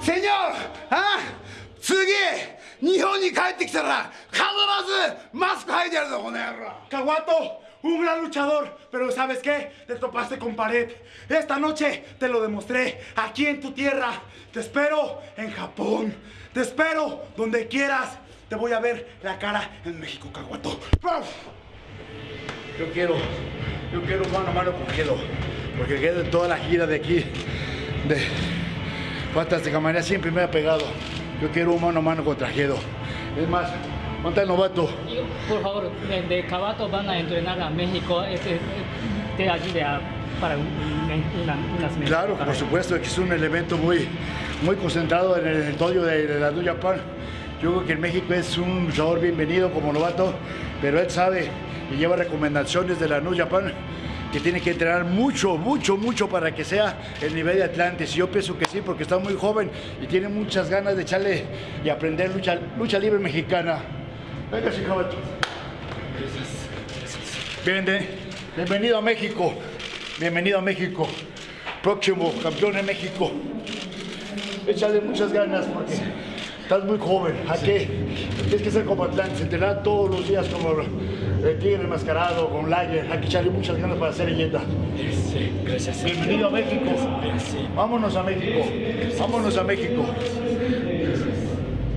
セニョあ次日本に帰ってきたら必ずマスク剥いてやるぞこの野郎 Caguato, un gran luchador, pero ¿sabes qué? Te topaste con pared. Esta noche te lo demostré aquí en tu tierra. Te espero en Japón. Te espero donde quieras. Te voy a ver la cara en México, Caguato. Yo quiero, yo quiero mano a mano con Gedo, porque Gedo en toda la gira de aquí, de Fantástica Manera, siempre me ha pegado. Yo quiero un mano a mano contra Gedo. Es más, ¿dónde está el novato? Por favor, de, Cabato van a entrenar a México. Este, te ayude a, para un- un- una- unas meses. Claro, por supuesto, que es un elemento muy, muy concentrado en el entorno de, de la New Japan. Yo creo que en México es un luchador bienvenido como novato, pero él sabe y lleva recomendaciones de la New Japan que tiene que entrenar mucho, mucho, mucho para que sea el nivel de Atlantis. Y yo pienso que sí, porque está muy joven y tiene muchas ganas de echarle y aprender lucha, libre mexicana. Venga, caballo. Bienvenido, bienvenido a México. Bienvenido a México. Próximo campeón de México. Échale muchas ganas porque estás muy joven. ¿A qué? Tienes que ser como Atlantis, entrenar todos los días como el tigre enmascarado, con Lager. Hay que echarle muchas ganas para ser leyenda. Sí, gracias. Bienvenido a México. Vámonos a México. Vámonos a México.